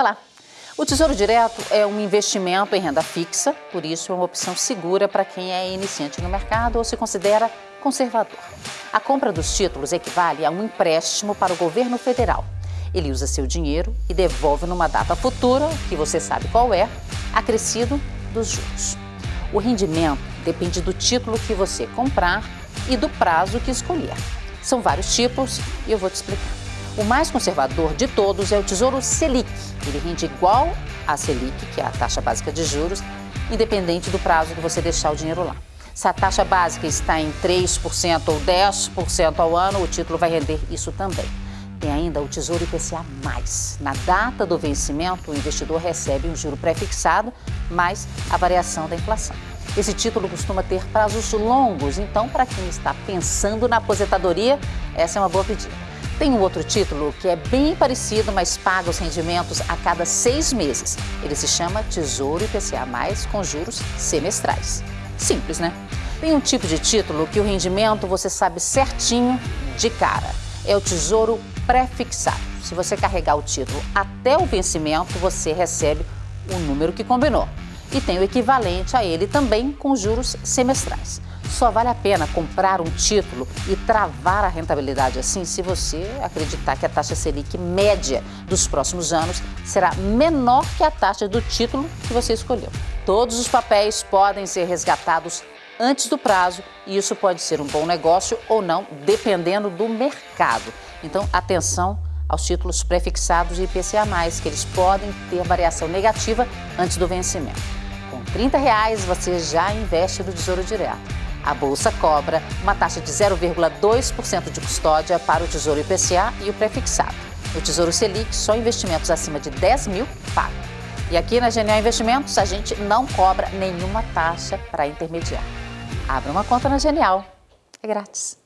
Olá! O Tesouro Direto é um investimento em renda fixa, por isso é uma opção segura para quem é iniciante no mercado ou se considera conservador. A compra dos títulos equivale a um empréstimo para o governo federal. Ele usa seu dinheiro e devolve numa data futura, que você sabe qual é, acrescido dos juros. O rendimento depende do título que você comprar e do prazo que escolher. São vários tipos e eu vou te explicar. O mais conservador de todos é o Tesouro Selic. Ele rende igual à Selic, que é a taxa básica de juros, independente do prazo que você deixar o dinheiro lá. Se a taxa básica está em 3% ou 10% ao ano, o título vai render isso também. Tem ainda o Tesouro IPCA+. Na data do vencimento, o investidor recebe um juro pré-fixado mais a variação da inflação. Esse título costuma ter prazos longos, então, para quem está pensando na aposentadoria, essa é uma boa pedida. Tem um outro título que é bem parecido, mas paga os rendimentos a cada seis meses. Ele se chama Tesouro IPCA+, com juros semestrais. Simples, né? Tem um tipo de título que o rendimento você sabe certinho de cara. É o Tesouro Pré-Fixado. Se você carregar o título até o vencimento, você recebe o número que combinou. E tem o equivalente a ele também com juros semestrais. Só vale a pena comprar um título e travar a rentabilidade assim se você acreditar que a taxa Selic média dos próximos anos será menor que a taxa do título que você escolheu. Todos os papéis podem ser resgatados antes do prazo e isso pode ser um bom negócio ou não, dependendo do mercado. Então, atenção aos títulos prefixados e IPCA+, que eles podem ter variação negativa antes do vencimento. Com 30 reais, você já investe no Tesouro Direto. A Bolsa cobra uma taxa de 0,2% de custódia para o Tesouro IPCA e o prefixado. No Tesouro Selic, só investimentos acima de 10 mil pagam. E aqui na Genial Investimentos, a gente não cobra nenhuma taxa para intermediar. Abra uma conta na Genial. É grátis.